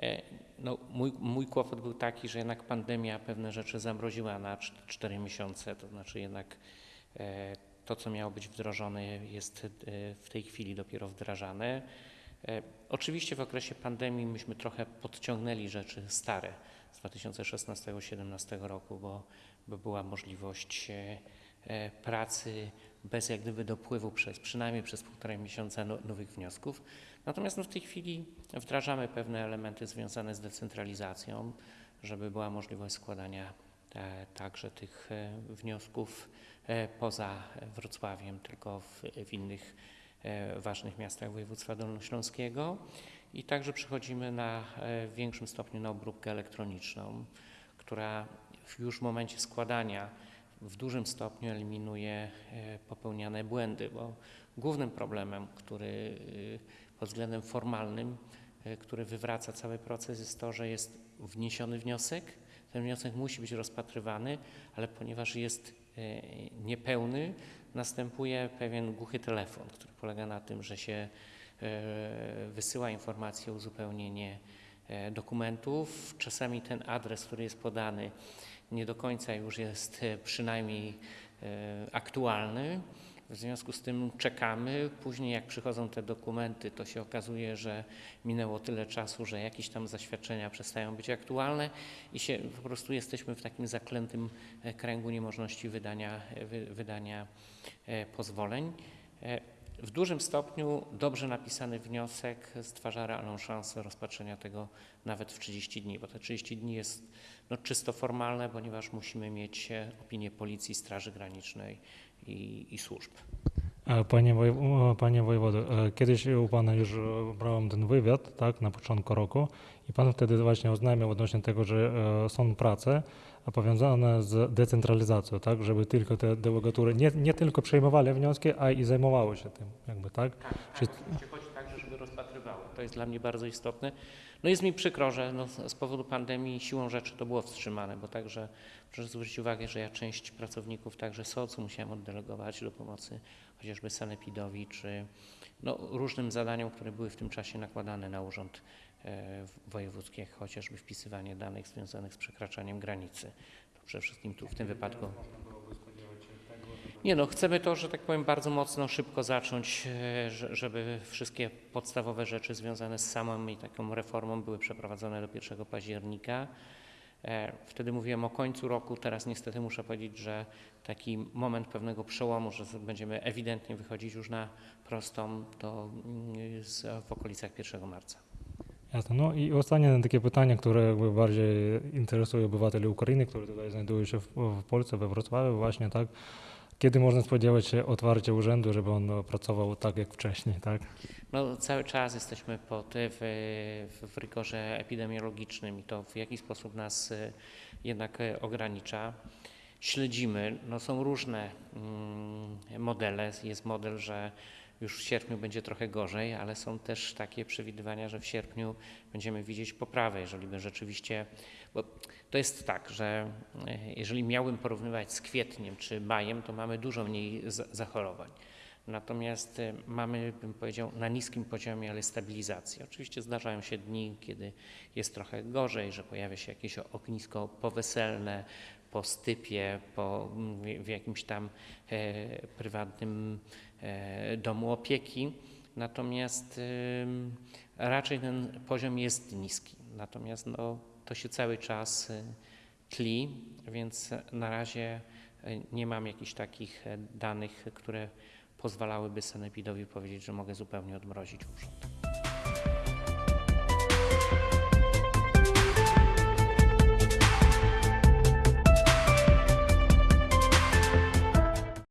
E, no, mój, mój kłopot był taki, że jednak pandemia pewne rzeczy zamroziła na 4 miesiące, to znaczy jednak e, to, co miało być wdrożone, jest e, w tej chwili dopiero wdrażane. Oczywiście w okresie pandemii myśmy trochę podciągnęli rzeczy stare z 2016-2017 roku, bo, bo była możliwość pracy bez jak gdyby dopływu przez przynajmniej przez półtorej miesiąca no, nowych wniosków. Natomiast no, w tej chwili wdrażamy pewne elementy związane z decentralizacją, żeby była możliwość składania e, także tych e, wniosków e, poza Wrocławiem, tylko w, w innych e, ważnych miastach województwa dolnośląskiego. I także przechodzimy na e, w większym stopniu na obróbkę elektroniczną, która już w momencie składania w dużym stopniu eliminuje e, popełniane błędy, bo głównym problemem, który y, pod względem formalnym, e, który wywraca cały proces, jest to, że jest wniesiony wniosek. Ten wniosek musi być rozpatrywany, ale ponieważ jest e, niepełny, następuje pewien głuchy telefon, który polega na tym, że się e, wysyła informację o uzupełnienie e, dokumentów. Czasami ten adres, który jest podany, nie do końca już jest e, przynajmniej e, aktualny. W związku z tym czekamy. Później, jak przychodzą te dokumenty, to się okazuje, że minęło tyle czasu, że jakieś tam zaświadczenia przestają być aktualne i się po prostu jesteśmy w takim zaklętym e, kręgu niemożności wydania, e, wy, wydania e, pozwoleń. W dużym stopniu dobrze napisany wniosek stwarza realną szansę rozpatrzenia tego nawet w 30 dni, bo te 30 dni jest no, czysto formalne, ponieważ musimy mieć e, opinię Policji, Straży Granicznej i, i służb. Panie wojewodo, e, kiedyś u pana już e, brałem ten wywiad, tak, na początku roku i pan wtedy właśnie oznajmiał odnośnie tego, że e, są prace powiązane z decentralizacją, tak, żeby tylko te delegatury nie, nie tylko przejmowały wnioski, a i zajmowały się tym, jakby, tak? Tak, Czy- tak, oczywiście chodzi także, żeby rozpatrywały. To jest dla mnie bardzo istotne. No jest mi przykro, że no, z powodu pandemii siłą rzeczy to było wstrzymane, bo także proszę zwrócić uwagę, że ja część pracowników także SOC-u musiałem oddelegować do pomocy chociażby sanepidowi czy no, różnym zadaniom, które były w tym czasie nakładane na urząd e, wojewódzki, jak chociażby wpisywanie danych związanych z przekraczaniem granicy. Przede wszystkim tu w tym wypadku nie no, chcemy to, że tak powiem, bardzo mocno, szybko zacząć, e, że- żeby wszystkie podstawowe rzeczy związane z samą i taką reformą były przeprowadzone do 1 października. E, Wtedy mówiłem o końcu roku, teraz niestety muszę powiedzieć, że taki moment pewnego przełomu, że będziemy ewidentnie wychodzić już na prostą, to mm, w okolicach 1 marca. Jasne. No i ostatnie takie pytanie, które bardziej interesuje obywateli Ukrainy, którzy tutaj znajdują się w, w Polsce, we Wrocławiu właśnie, tak? Kiedy można spodziewać się otwarcia urzędu, żeby on pracował tak jak wcześniej, tak? No, cały czas jesteśmy pod, w, w, w rygorze epidemiologicznym i to w jaki sposób nas e, jednak e, ogranicza. Śledzimy, no, są różne mm, modele. Jest model, że już w sierpniu będzie trochę gorzej, ale są też takie przewidywania, że w sierpniu będziemy widzieć poprawę, jeżeli by rzeczywiście. Bo to jest tak, że e, jeżeli miałbym porównywać z kwietniem czy majem, to mamy dużo mniej za- zachorowań. Natomiast e, mamy, bym powiedział, na niskim poziomie, ale stabilizacji. Oczywiście zdarzają się dni, kiedy jest trochę gorzej, że pojawia się jakieś ognisko poweselne, po stypie, po, mm, w- jakimś tam e, prywatnym e, domu opieki. Natomiast raczej ten poziom jest niski. Natomiast no, to się cały czas y, tli, więc na razie y, nie mam jakichś takich e, danych, które pozwalałyby sanepidowi powiedzieć, że mogę zupełnie odmrozić urząd.